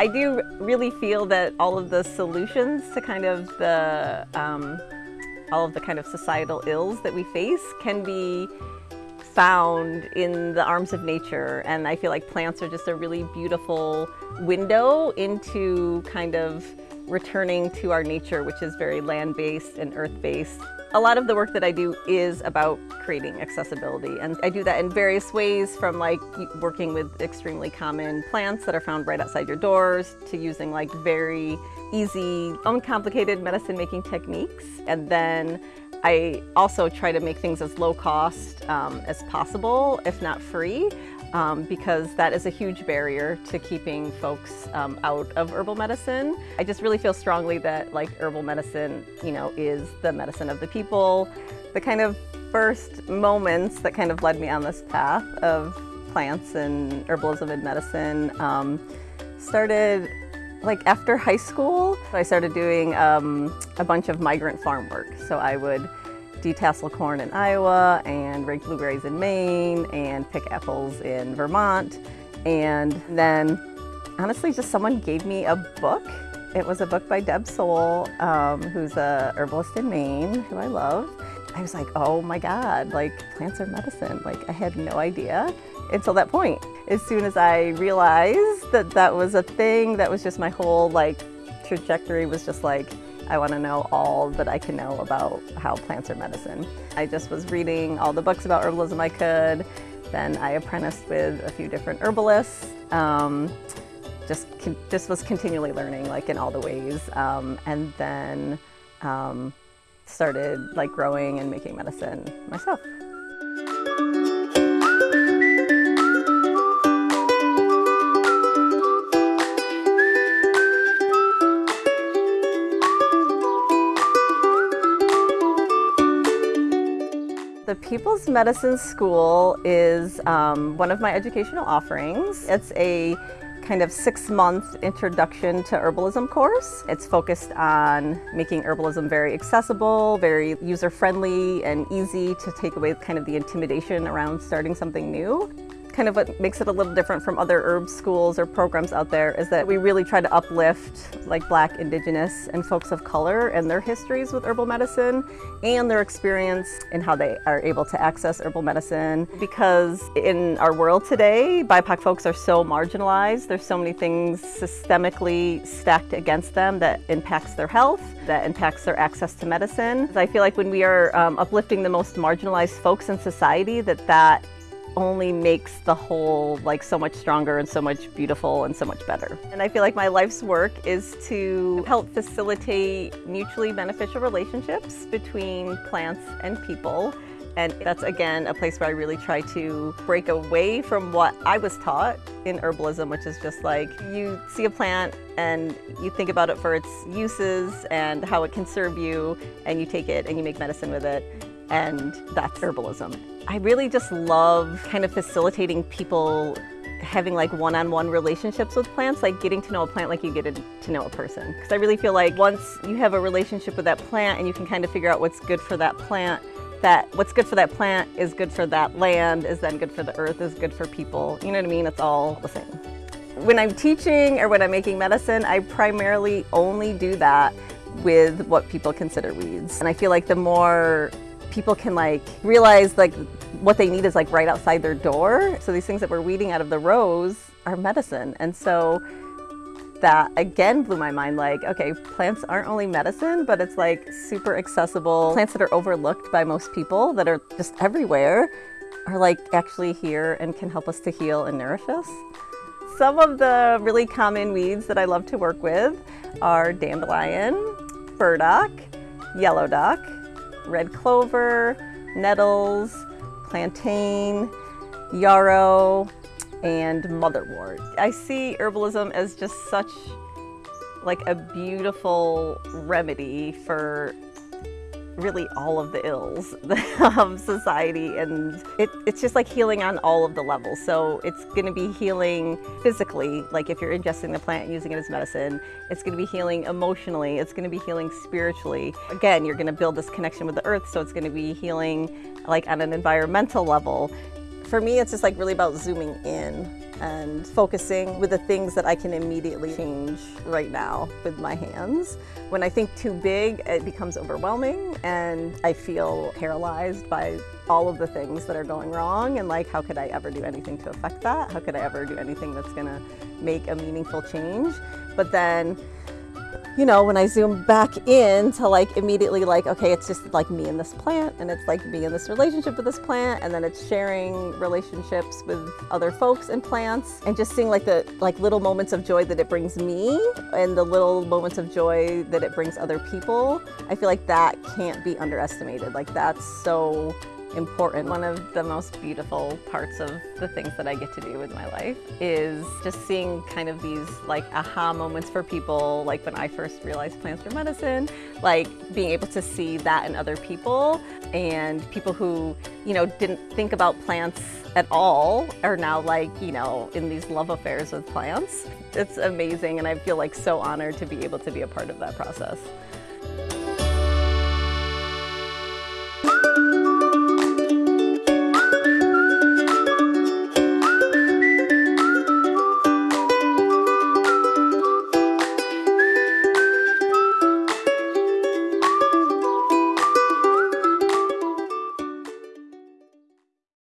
I do really feel that all of the solutions to kind of the, um, all of the kind of societal ills that we face can be found in the arms of nature. And I feel like plants are just a really beautiful window into kind of returning to our nature, which is very land-based and earth-based. A lot of the work that I do is about creating accessibility and I do that in various ways from like working with extremely common plants that are found right outside your doors to using like very easy, uncomplicated medicine making techniques and then I also try to make things as low cost um, as possible, if not free, um, because that is a huge barrier to keeping folks um, out of herbal medicine. I just really feel strongly that like herbal medicine, you know, is the medicine of the people. The kind of first moments that kind of led me on this path of plants and herbalism and medicine um, started like after high school, I started doing um, a bunch of migrant farm work. So I would detassel corn in Iowa and rake blueberries in Maine and pick apples in Vermont. And then honestly, just someone gave me a book. It was a book by Deb Soule, um, who's a herbalist in Maine, who I love. I was like, oh my God, like plants are medicine. Like I had no idea until that point. As soon as I realized that that was a thing, that was just my whole like trajectory was just like, I want to know all that I can know about how plants are medicine. I just was reading all the books about herbalism I could. Then I apprenticed with a few different herbalists. Um, just, just was continually learning like in all the ways. Um, and then um, started like growing and making medicine myself. The People's Medicine School is um, one of my educational offerings. It's a kind of six-month introduction to herbalism course. It's focused on making herbalism very accessible, very user-friendly and easy to take away kind of the intimidation around starting something new kind of what makes it a little different from other herb schools or programs out there is that we really try to uplift like black, indigenous, and folks of color and their histories with herbal medicine and their experience in how they are able to access herbal medicine. Because in our world today, BIPOC folks are so marginalized. There's so many things systemically stacked against them that impacts their health, that impacts their access to medicine. I feel like when we are um, uplifting the most marginalized folks in society, that that only makes the whole like so much stronger and so much beautiful and so much better. And I feel like my life's work is to help facilitate mutually beneficial relationships between plants and people. And that's again a place where I really try to break away from what I was taught in herbalism, which is just like you see a plant and you think about it for its uses and how it can serve you, and you take it and you make medicine with it and that's herbalism. I really just love kind of facilitating people having like one-on-one -on -one relationships with plants, like getting to know a plant like you get to know a person. Because I really feel like once you have a relationship with that plant and you can kind of figure out what's good for that plant, that what's good for that plant is good for that land, is then good for the earth, is good for people. You know what I mean? It's all the same. When I'm teaching or when I'm making medicine, I primarily only do that with what people consider weeds. And I feel like the more people can like realize like what they need is like right outside their door. So these things that we're weeding out of the rows are medicine. And so that again blew my mind like, okay, plants aren't only medicine, but it's like super accessible. Plants that are overlooked by most people that are just everywhere are like actually here and can help us to heal and nourish us. Some of the really common weeds that I love to work with are dandelion, burdock, yellow dock, red clover, nettles, plantain, yarrow, and motherwort. I see herbalism as just such like a beautiful remedy for really all of the ills of um, society and it, it's just like healing on all of the levels. So it's going to be healing physically like if you're ingesting the plant and using it as medicine it's going to be healing emotionally it's going to be healing spiritually. Again you're going to build this connection with the earth so it's going to be healing like on an environmental level For me, it's just like really about zooming in and focusing with the things that I can immediately change right now with my hands. When I think too big, it becomes overwhelming and I feel paralyzed by all of the things that are going wrong and like how could I ever do anything to affect that? How could I ever do anything that's gonna make a meaningful change? But then you know, when I zoom back in to like immediately like, okay, it's just like me and this plant and it's like me and this relationship with this plant and then it's sharing relationships with other folks and plants and just seeing like the like little moments of joy that it brings me and the little moments of joy that it brings other people. I feel like that can't be underestimated. Like that's so important. One of the most beautiful parts of the things that I get to do with my life is just seeing kind of these like aha moments for people, like when I first realized plants were medicine, like being able to see that in other people and people who, you know, didn't think about plants at all are now like, you know, in these love affairs with plants. It's amazing and I feel like so honored to be able to be a part of that process.